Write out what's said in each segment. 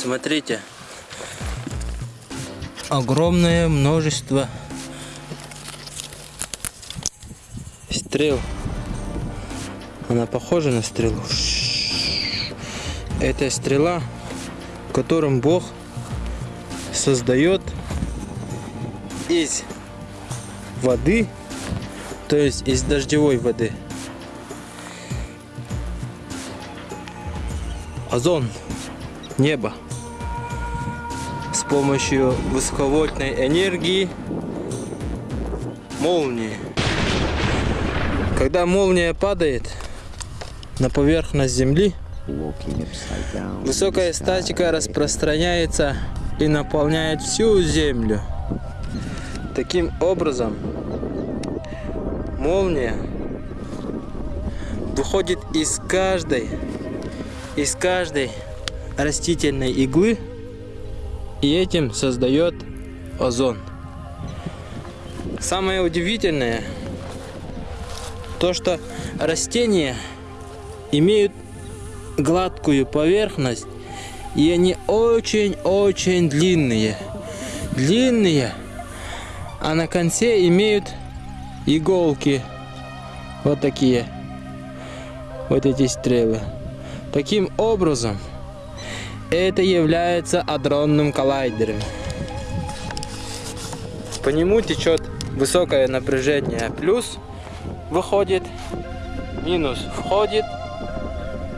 Смотрите. Огромное множество стрел. Она похожа на стрелу. Это стрела, которым Бог создает из воды, то есть из дождевой воды. Озон, небо. С помощью высоковольтной энергии молнии. Когда молния падает на поверхность Земли, высокая статика распространяется и наполняет всю Землю. Таким образом, молния выходит из каждой, из каждой растительной иглы и этим создает озон. Самое удивительное, то что растения имеют гладкую поверхность и они очень-очень длинные. Длинные, а на конце имеют иголки. Вот такие. Вот эти стрелы. Таким образом, это является адронным коллайдером. По нему течет высокое напряжение плюс выходит, минус входит,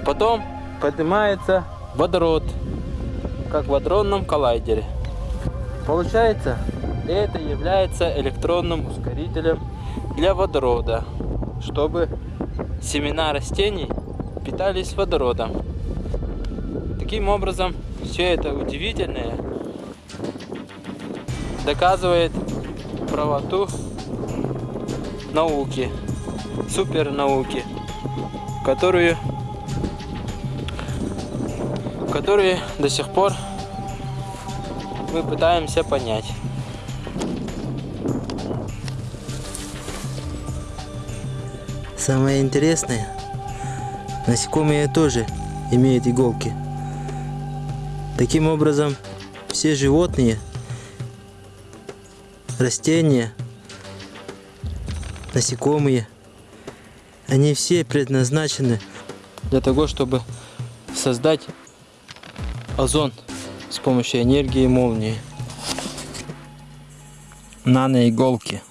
потом поднимается водород, как в адронном коллайдере. Получается, это является электронным ускорителем для водорода, чтобы семена растений питались водородом. Таким образом, все это удивительное доказывает правоту науки, супернауки, которую, которые до сих пор мы пытаемся понять. Самое интересное, насекомые тоже имеют иголки. Таким образом, все животные, растения, насекомые, они все предназначены для того, чтобы создать озон с помощью энергии молнии. Наноиголки.